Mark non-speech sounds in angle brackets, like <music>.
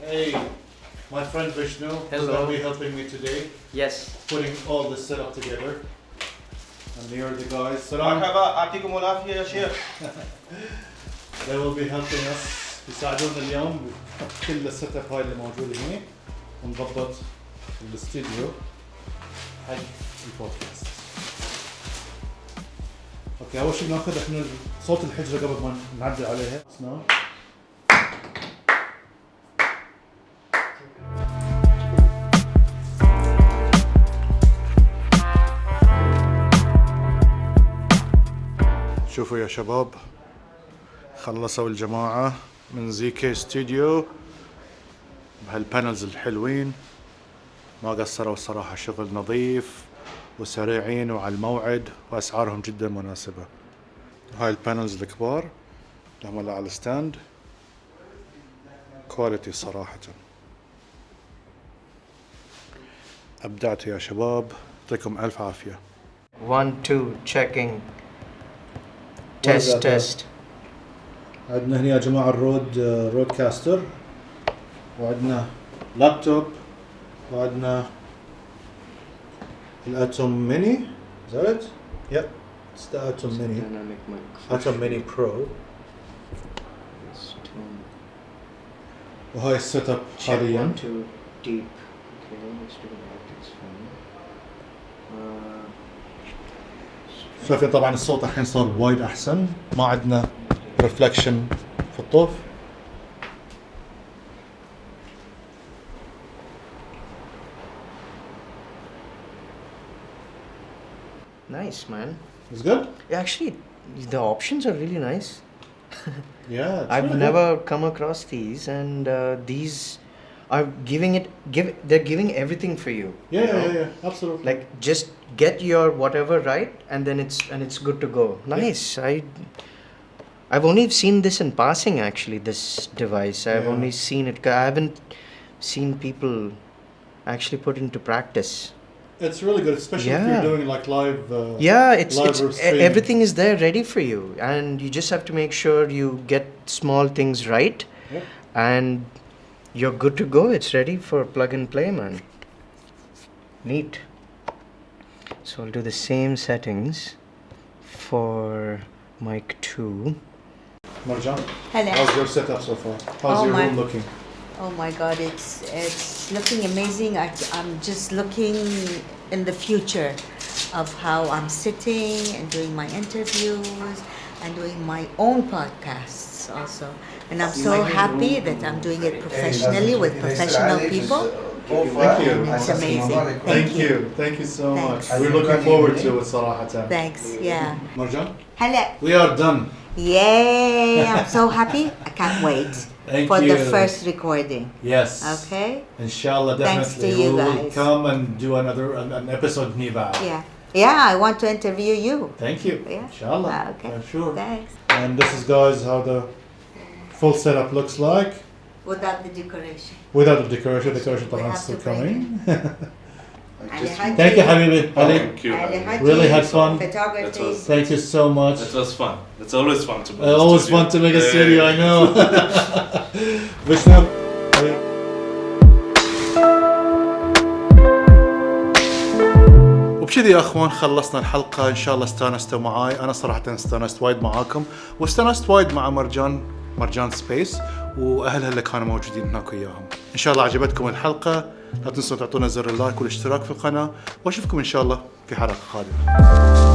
Hey, my friend Vishnu is Hello. going to be helping me today, Yes. putting all this setup together. And here are the guys. Salam. مرحبا <laughs> يعطيكم العافيه يا شيخ They will be helping us يساعدونا اليوم بكل السيت اب هاي اللي موجوده هنا ونضبط الاستديو حق البودكاست. اوكي اول شيء بناخذ احنا صوت الحجره قبل ما نعدل عليها. شوفوا يا شباب. خلصوا الجماعة من زي كي ستوديو بهالبانلز الحلوين. ما قصروا الصراحة شغل نظيف وسريعين وعلى الموعد وأسعارهم جدا مناسبة. هاي البانلز الكبار اللي هم على الستاند كواليتي صراحة. أبدعتوا يا شباب. يعطيكم ألف عافية. One, two, checking. That, test. عندنا هنا يا جماعة الرود رود كاستر وعندنا لابتوب وعندنا الاتوم ميني is that it? Yep it's the Atom Mini Dynamic microphone. Atom Mini Pro. وهاي السيت اب حاليا deep. Okay, let's do the optics fine. Uh, شايفين طبعا الصوت الحين صار وايد احسن ما عندنا ريفلكشن في الطوف nice, man. It's good? Actually, the options are really nice. Yeah I've really good. never come across these, and uh, these are giving it. Give they're giving everything for you. yeah you yeah, yeah yeah absolutely Like just get your whatever right, and then it's and it's good to go. Nice. I. I've only seen this in passing. Actually, this device. I've Yeah. only seen it. I haven't seen people actually put into practice. it's really good especially if you're doing like live uh, Yeah, it's, live it's everything is there ready for you, and you just have to make sure you get small things right, Yeah. and you're good to go. It's ready for plug and play, man. Neat. So I'll do the same settings for mic two. Marjan Hello. how's your setup so far how's Oh your my- room looking Oh my God, it's it's looking amazing. I, I'm just looking in the future of how I'm sitting and doing my interviews and doing my own podcasts also. And I'm so happy that I'm doing it professionally with professional people. Thank you. it's amazing. Thank you. Thank you so Thanks. much. We're looking forward to it, Salahatan. Thanks, yeah. Marjan? Hello. We are done. Yay! I'm so <laughs> happy. I can't wait. Thank for you. the first recording. Yes. Okay. Inshallah, definitely. Thanks to you we will guys. come and do another an, an episode, Niva. Yeah. Yeah, I want to interview you. Thank you. Yeah. Inshallah. Ah, okay. I'm sure. Thanks. And this is guys how the full setup looks like. Without the decoration. Without the decoration, decoration is still coming. <laughs> Thank you, Habibi. Oh, thank you. Really had fun. Photography. Thank you so much. It was fun. It's always fun to make I a always studio. fun to make a studio, I know. <laughs> وبكذا يا أخوان خلصنا الحلقة. إن شاء الله استانستوا معاي. أنا صراحة استانست وايد معاكم واستانست وايد مع مرجان مرجان سبيس واهلها اللي كانوا موجودين هناك وياهم. إن شاء الله عجبتكم الحلقة. لا تنسوا تعطونا زر اللايك والاشتراك في القناة. وأشوفكم إن شاء الله في حلقة قادمة.